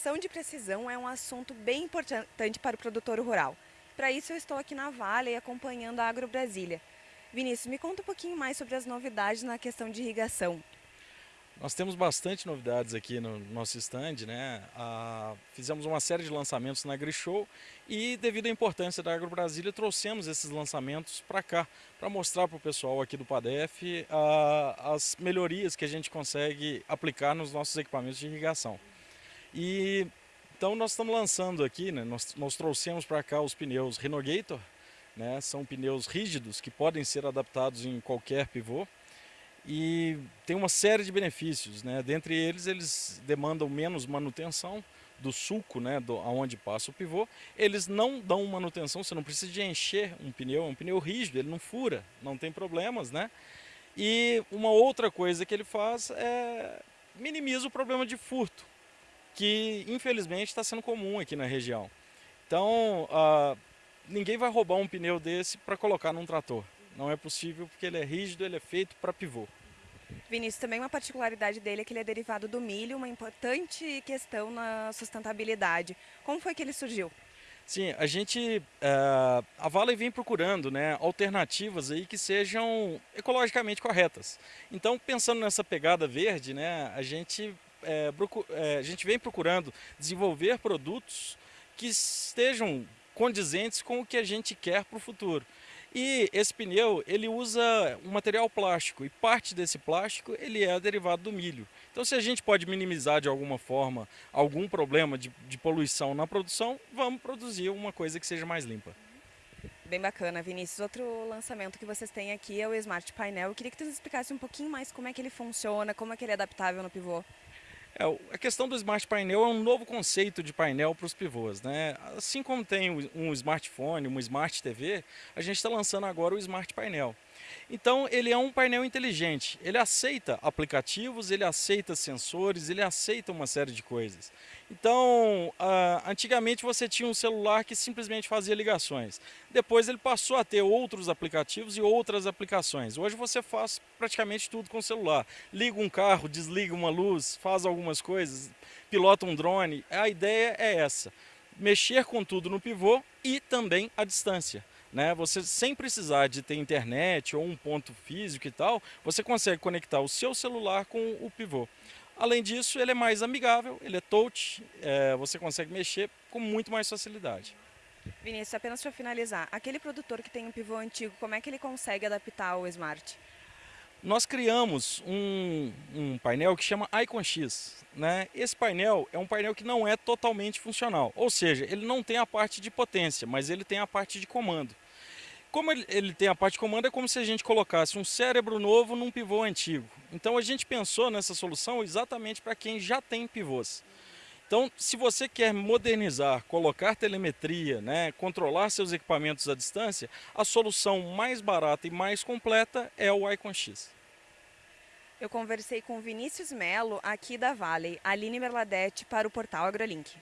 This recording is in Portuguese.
Irrigação de precisão é um assunto bem importante para o produtor rural. Para isso eu estou aqui na Vale acompanhando a Agro Brasília. Vinícius, me conta um pouquinho mais sobre as novidades na questão de irrigação. Nós temos bastante novidades aqui no nosso stand, né? Ah, fizemos uma série de lançamentos na AgriShow e devido à importância da Agro Brasília trouxemos esses lançamentos para cá, para mostrar para o pessoal aqui do PADEF ah, as melhorias que a gente consegue aplicar nos nossos equipamentos de irrigação. E então nós estamos lançando aqui, né? nós, nós trouxemos para cá os pneus Renogator, né? são pneus rígidos que podem ser adaptados em qualquer pivô e tem uma série de benefícios, né? Dentre eles, eles demandam menos manutenção do sulco, né, do, aonde passa o pivô. Eles não dão manutenção, você não precisa de encher um pneu, é um pneu rígido, ele não fura, não tem problemas, né? E uma outra coisa que ele faz é minimiza o problema de furto, que infelizmente está sendo comum aqui na região. Então, uh, ninguém vai roubar um pneu desse para colocar num trator. Não é possível porque ele é rígido, ele é feito para pivô. Vinícius, também uma particularidade dele é que ele é derivado do milho, uma importante questão na sustentabilidade. Como foi que ele surgiu? Sim, a gente, uh, a Vale vem procurando né, alternativas aí que sejam ecologicamente corretas. Então, pensando nessa pegada verde, né, a, gente, é, é, a gente vem procurando desenvolver produtos que estejam condizentes com o que a gente quer para o futuro. E esse pneu, ele usa um material plástico, e parte desse plástico ele é derivado do milho. Então se a gente pode minimizar de alguma forma algum problema de, de poluição na produção, vamos produzir uma coisa que seja mais limpa. Bem bacana, Vinícius. Outro lançamento que vocês têm aqui é o Smart Painel. Eu queria que você explicasse um pouquinho mais como é que ele funciona, como é que ele é adaptável no pivô. É, a questão do Smart Painel é um novo conceito de painel para os pivôs. Né? Assim como tem um smartphone, uma Smart TV, a gente está lançando agora o Smart Painel. Então ele é um painel inteligente, ele aceita aplicativos, ele aceita sensores, ele aceita uma série de coisas. Então, uh, antigamente você tinha um celular que simplesmente fazia ligações. Depois ele passou a ter outros aplicativos e outras aplicações. Hoje você faz praticamente tudo com o celular. Liga um carro, desliga uma luz, faz algumas coisas, pilota um drone. A ideia é essa, mexer com tudo no pivô e também à distância. Né? Você sem precisar de ter internet ou um ponto físico e tal, você consegue conectar o seu celular com o pivô. Além disso, ele é mais amigável, ele é touch, é, você consegue mexer com muito mais facilidade. Vinícius, apenas para finalizar, aquele produtor que tem um pivô antigo, como é que ele consegue adaptar ao Smart? Nós criamos um, um painel que chama Icon X. Né? Esse painel é um painel que não é totalmente funcional, ou seja, ele não tem a parte de potência, mas ele tem a parte de comando. Como ele, ele, tem a parte de comando, é como se a gente colocasse um cérebro novo num pivô antigo. Então a gente pensou nessa solução exatamente para quem já tem pivôs. Então, se você quer modernizar, colocar telemetria, né, controlar seus equipamentos à distância, a solução mais barata e mais completa é o Icon X. Eu conversei com Vinícius Melo, aqui da Vale, Aline Merladete, para o portal AgroLink.